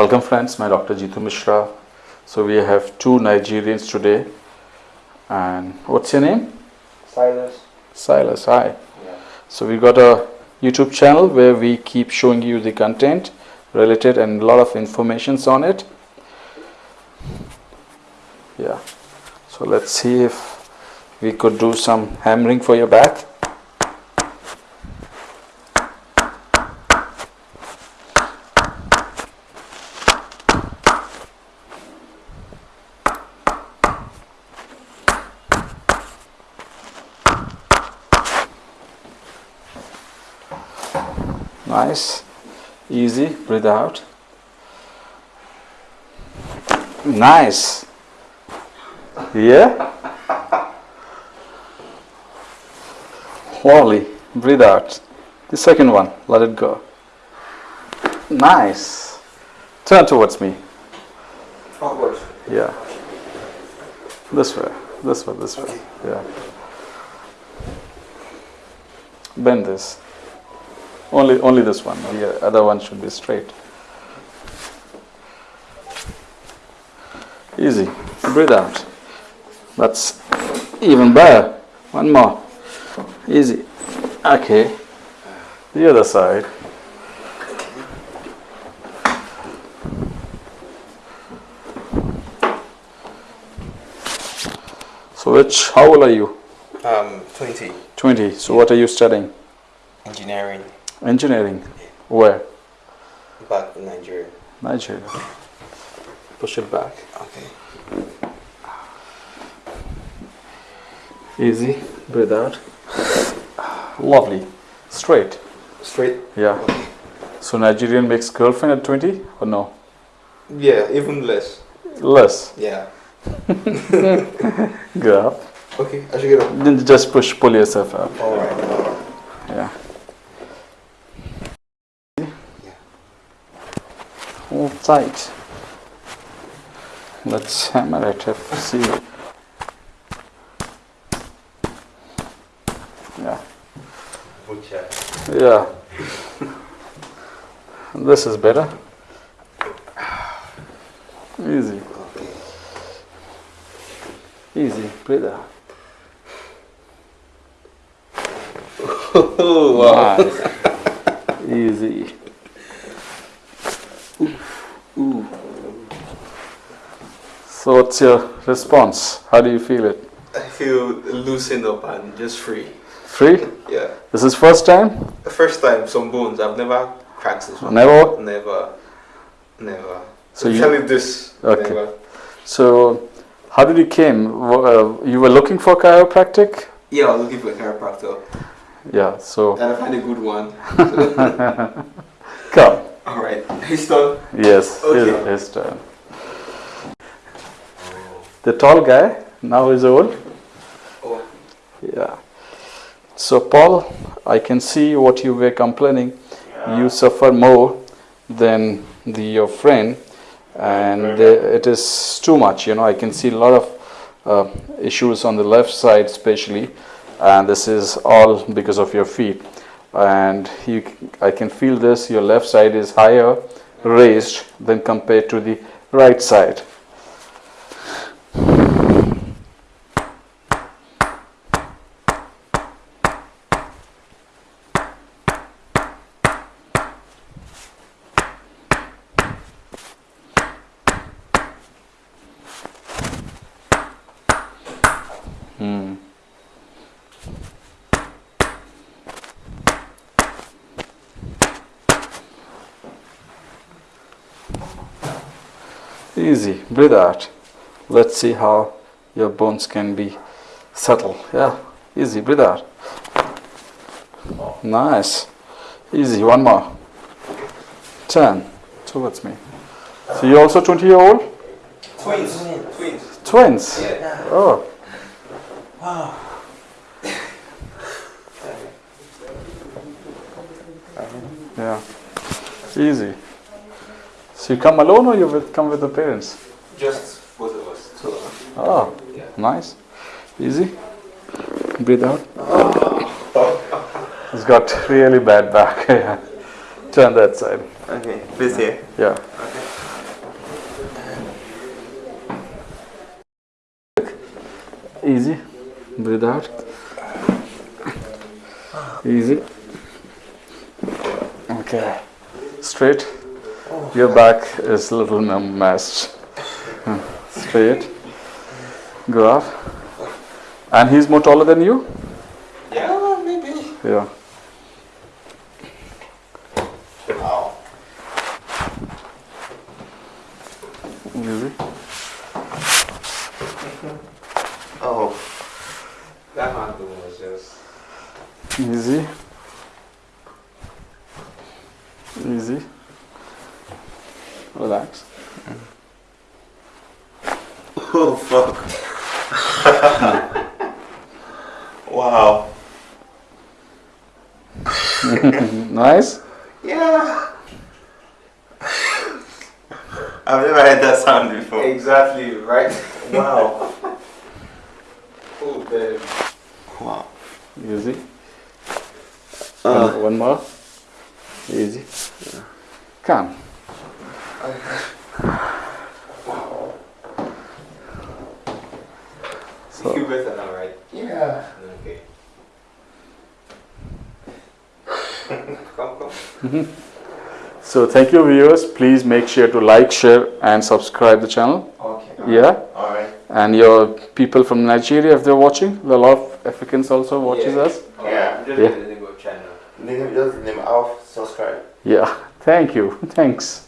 Welcome friends, my Dr. Jitu Mishra. So we have two Nigerians today. And what's your name? Silas. Silas, hi. Yeah. So we've got a YouTube channel where we keep showing you the content related and a lot of informations on it. Yeah. So let's see if we could do some hammering for your back. Nice. Easy. Breathe out. Nice. Yeah. Holy, Breathe out. The second one. Let it go. Nice. Turn towards me. Forward. Yeah. This way. This way. This way. Okay. Yeah. Bend this. Only, only this one. The other one should be straight. Easy. Breathe out. That's even better. One more. Easy. Okay. The other side. So which, how old are you? Um, 20. 20. So what are you studying? Engineering. Engineering. Where? Back in Nigeria. Nigeria. Push it back. Okay. Easy. Breathe out. Lovely. Straight. Straight? Yeah. So Nigerian makes girlfriend at 20 or no? Yeah, even less. Less. Yeah. Up. Okay, I should get up. Then just push, pull yourself up. Alright. Yeah. Let's hammer it up. See. Yeah. Butcher. Yeah. this is better. Easy. Easy. Out. Oh, wow. Nice. Easy. So what's your response? How do you feel it? I feel loosened up and just free. Free? Yeah. This is first time? The first time, some bones. I've never cracked this one. Never? Never. Never. So you- Especially this. Okay. Never. So how did you came? Uh, you were looking for chiropractic? Yeah, I was looking for a chiropractor. Yeah. So And I find a good one. come. Alright. He's done. Yes. Okay. His, his turn. The tall guy now is old. Oh. Yeah. So Paul, I can see what you were complaining. You suffer more than the your friend, and uh, it is too much. You know, I can see a lot of uh, issues on the left side, especially, and this is all because of your feet. And you, I can feel this. Your left side is higher raised than compared to the right side. Hmm. Easy, breathe out. Let's see how your bones can be settled. Yeah, easy, breathe out. Nice. Easy, one more. Turn towards me. So you're also 20 year old? Twins. Twins. Twins? Yeah. Oh, yeah. Easy. So you come alone or you come with the parents? Just Oh, nice. Easy. Breathe out. He's got really bad back. yeah. Turn that side. Okay, this here? Yeah. Okay. Easy. Breathe out. Easy. Okay. Straight. Your back is a little messed. Straight. Go. And he's more taller than you? Yeah, maybe. Yeah. Wow. Easy. Oh. That handle was just. Easy. Easy. Relax. Oh fuck. wow. Nice. Yeah. I've never heard that sound before. Exactly, right? Wow. oh, damn. Wow. Easy. Uh. one, one more. Easy. Come. So- you better now, right? Yeah. Okay. come, come. Mm-hmm. So thank you viewers. Please make sure to like, share and subscribe the channel. Okay. Yeah. Alright. And your people from Nigeria if they're watching. A lot of Africans also watches Yeah. us. Yeah. Just Yeah. the name of channel. Name, just name off, subscribe. Yeah. Thank you. Thanks.